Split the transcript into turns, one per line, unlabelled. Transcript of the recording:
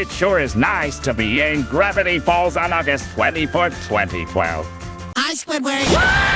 It sure is nice to be in Gravity Falls on August 24th, 2012.
Hi, Squidward.